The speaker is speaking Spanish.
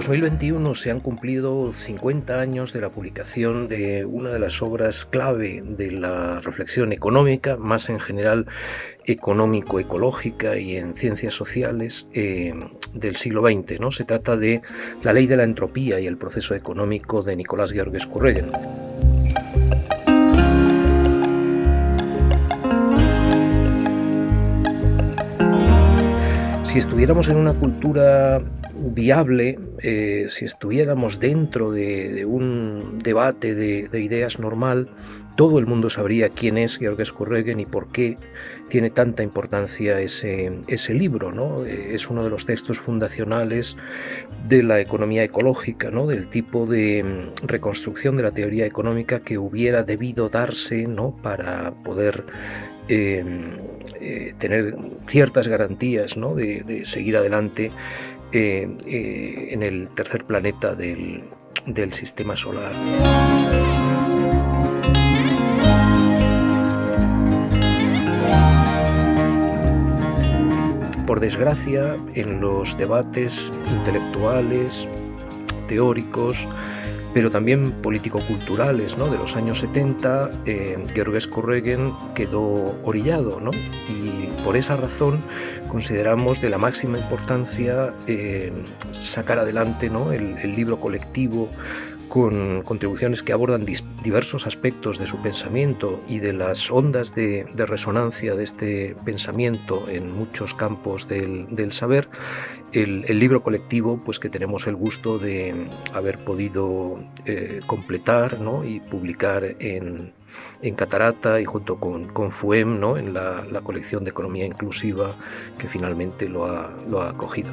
2021 se han cumplido 50 años de la publicación de una de las obras clave de la reflexión económica, más en general económico-ecológica y en ciencias sociales eh, del siglo XX. ¿no? Se trata de La ley de la entropía y el proceso económico de Nicolás Georgescu Regen. Si estuviéramos en una cultura viable, eh, si estuviéramos dentro de, un debate de, ideas normal, todo el mundo sabría quién es Georges Regen y por qué tiene tanta importancia ese, ese libro. ¿no? Eh, es uno de los textos fundacionales de la economía ecológica, ¿no? del tipo de mm, reconstrucción de la teoría económica que hubiera debido darse ¿no? para poder eh, tener ciertas garantías de, seguir adelante eh, eh, en el tercer planeta del, del sistema solar. Por desgracia, en los debates intelectuales, teóricos, pero también político-culturales ¿no? de los años 70, eh, Georges Corregen quedó orillado ¿no? y por esa razón consideramos de la máxima importancia eh, sacar adelante ¿no? el, el libro colectivo con contribuciones que abordan diversos aspectos de su pensamiento y de las ondas de, resonancia de este pensamiento en muchos campos del, saber, el, libro colectivo pues que tenemos el gusto de haber podido eh, completar y publicar en, Catarata y junto con, con FUEM ¿no? en la, colección de Economía Inclusiva que finalmente lo ha, lo ha acogido.